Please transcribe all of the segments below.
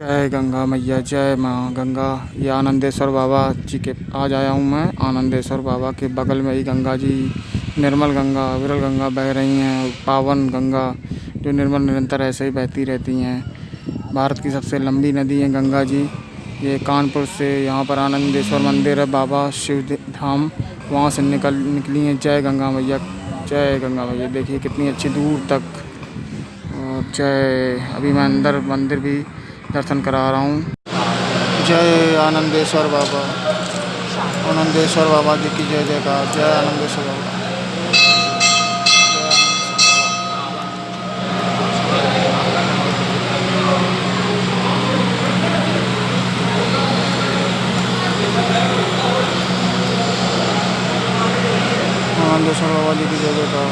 जय गंगा मैया, जय माँ गंगा। ये आनंदेश्वर बाबा जी के, आज आया हूँ मैं आनंदेश्वर बाबा के बगल में ही गंगा जी। निर्मल गंगा, विरल गंगा बह रही हैं, पावन गंगा, जो निर्मल निरंतर ऐसे ही बहती रहती हैं। भारत की सबसे लंबी नदी है गंगा जी। ये कानपुर से यहाँ पर आनंदेश्वर मंदिर है, बाबा शिव धाम। वहाँ से निकल निकली हैं। जय गंगा मैया, जय गंगा मैया। देखिए कितनी अच्छी दूर तक। जय अभी मैं अंदर मंदिर भी दर्शन करा रहा हूँ। जय आनंदेश्वर बाबा। आनंदेश्वर बाबा जी की जय जयकार। जय आनंदेश्वर बाबा। आनंदेश्वर बाबा जी की जय जयकार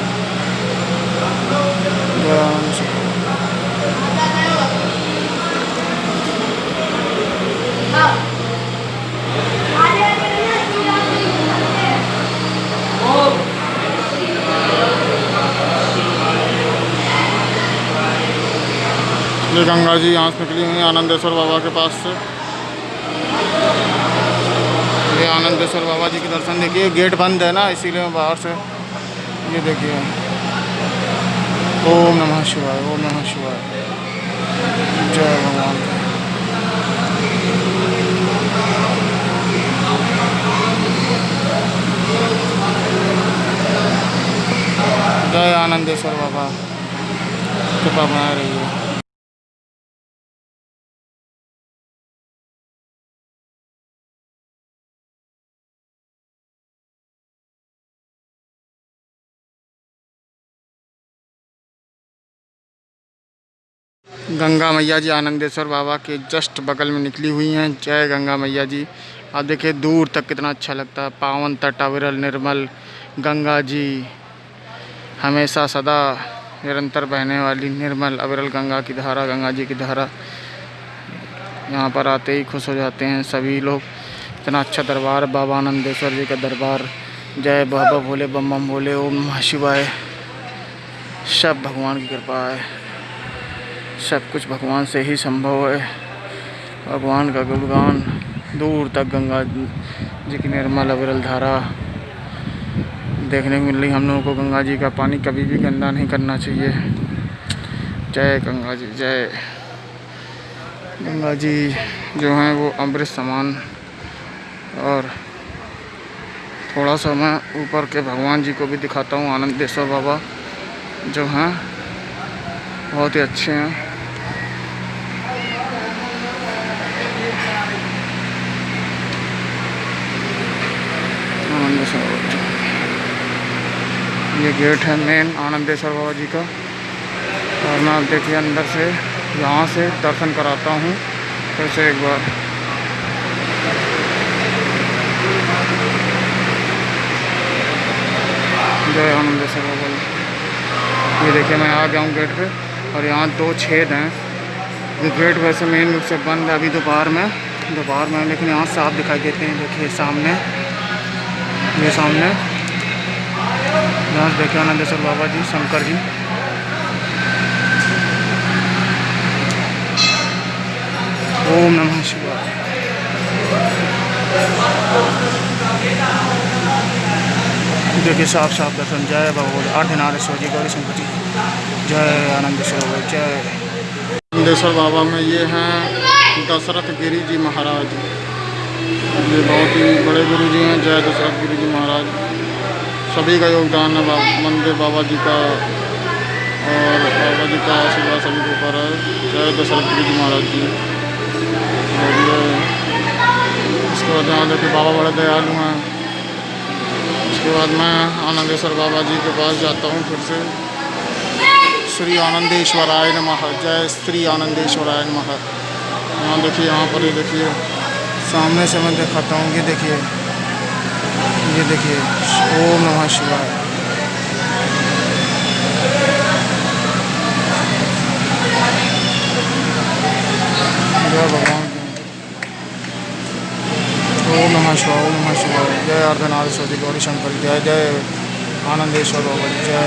जय आनंदेश्वर ये गंगा जी यहाँ से निकली हुई हैं, आनंदेश्वर बाबा के पास से। ये आनंदेश्वर बाबा जी के दर्शन देखिए गेट बंद है ना, इसीलिए मैं बाहर से ये देखिए। ओम नमः शिवाय, ओम नमः शिवाय। जय भगवान। जय आनंदेश्वर बाबा। कृपा बना रही गंगा मैया जी आनंदेश्वर बाबा के जस्ट बगल में निकली हुई हैं। जय गंगा मैया जी। आप देखिए, दूर तक कितना अच्छा लगता है। पावन तट, अविरल निर्मल, गंगा जी। हमेशा सदा निरंतर बहने वाली निर्मल, अविरल गंगा की धारा, गंगा जी की धारा। यहाँ पर आते ही खुश हो जाते हैं सभी लोग। इतना अच्छा दरबार, बाबा आनंदेश्वर जी का दरबार। जय बाबा भोले बम बम भोले, ओम नमः शिवाय। सब भगवान की कृपा है। सब कुछ भगवान से ही संभव है। भगवान का गुणगान दूर तक गंगा जी की निर्मल अविरल धारा देखने को मिल रही हम लोगों को गंगा जी का पानी कभी भी गंदा नहीं करना चाहिए। जय गंगा जी, जय। गंगा जी जो हैं वो अमृत समान और थोड़ा सा मैं ऊपर के भगवान जी को भी दिखाता हूँ, आनंदेश्वर बाबा जो हैं। बहुत ही अच्छे हैं। ये गेट है मेन आनंदेश्वर बाबा जी का। और मैं आप देखिए अंदर से, यहाँ से दर्शन कराता हूँ, फिर से एक बार। जय आनंदेश्वर बाबा जी ये देखिए मैं आ गया हूँ गेट पे। और यहाँ दो छेद हैं। जो गेट वैसे मेन रूप से बंद है अभी दोपहर में। दोपहर में, लेकिन यहाँ साफ़ दिखाई देते हैं। देखिए, सामने। ये सामने। यहाँ से देखे आनंदेश्वर बाबा जी, शंकर जी। ओम नमः शिवाय। देखिए साफ़ साफ़ दर्शन जय भगवान आर्धनारेश्वर जी गौरी जी जय बाबा जय। आनंदेश्वर बाबा में ये हैं दशरथ गिरी जी महाराज। ये बहुत ही बड़े गुरु जी हैं, जय दशरथ गुरु जी महाराज। सभी का योगदान है मंदिर बाबा जी का, और बाबा जी का आशीर्वाद सभी के ऊपर है। जय दशरथ गुरु जी महाराज जी। और ये उसके बाद यहाँ देखिए बाबा बड़े दयालु हैं। उसके बाद मैं आनंदेश्वर बाबा जी के पास जाता हूँ फिर से। श्री आनंदेश्वराय नमः। जय श्री आनंदेश्वराय नमः। यहाँ देखिए, यहाँ पर ये देखिए। सामने से मैं दिखाता हूँ, ये देखिए। ये देखिए ओम नमः शिवाय। जय भगवान। ओम नमः शिवाय ओम नमः शिवाय जय अर्धनाथ गौरी शंकर जय जय आनंदेश्वर बाबा जय